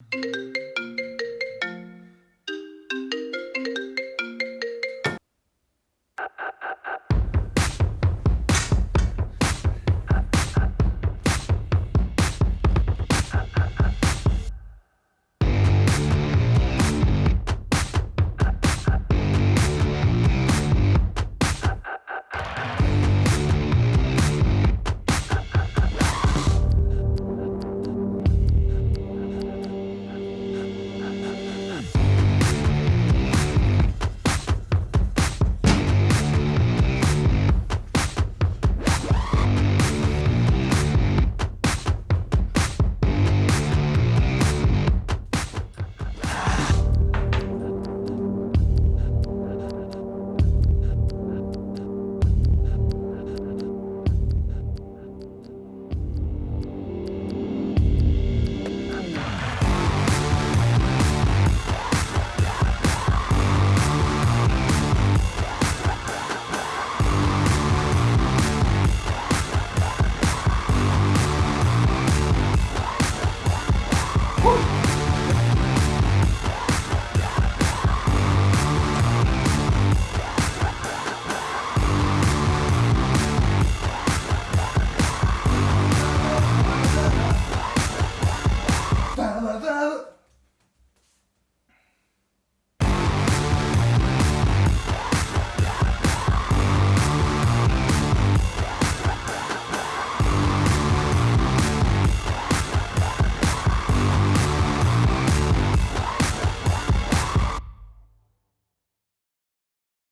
Música out.